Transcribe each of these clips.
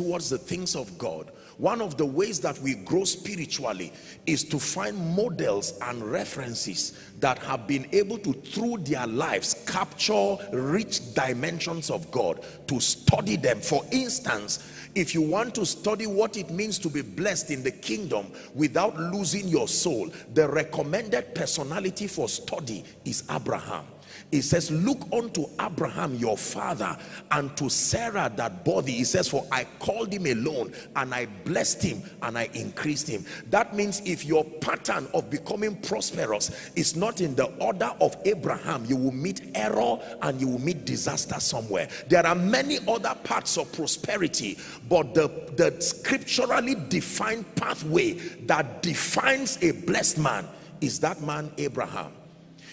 towards the things of God one of the ways that we grow spiritually is to find models and references that have been able to through their lives capture rich dimensions of God to study them. For instance if you want to study what it means to be blessed in the kingdom without losing your soul the recommended personality for study is Abraham it says look unto abraham your father and to sarah that body he says for i called him alone and i blessed him and i increased him. That means if your pattern of becoming prosperous is not in the order of abraham you will meet error and you will meet disaster somewhere. There are many other parts of prosperity but the the scripturally defined pathway that defines a blessed man is that man abraham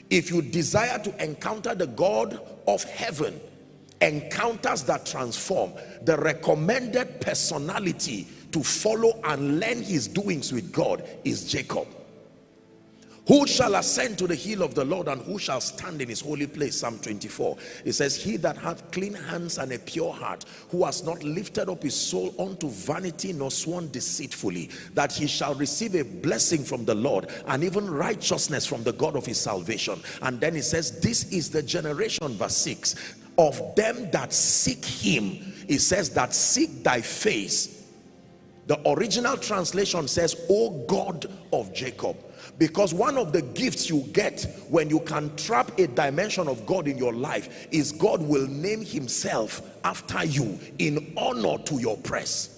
if you desire to encounter the God of heaven encounters that transform the recommended personality to follow and learn his doings with God is Jacob who shall ascend to the hill of the Lord and who shall stand in his holy place? Psalm 24. It says, He that hath clean hands and a pure heart, who has not lifted up his soul unto vanity nor sworn deceitfully, that he shall receive a blessing from the Lord and even righteousness from the God of his salvation. And then it says, This is the generation, verse 6, of them that seek him. It says that seek thy face. The original translation says, O God of Jacob because one of the gifts you get when you can trap a dimension of God in your life is God will name himself after you in honor to your press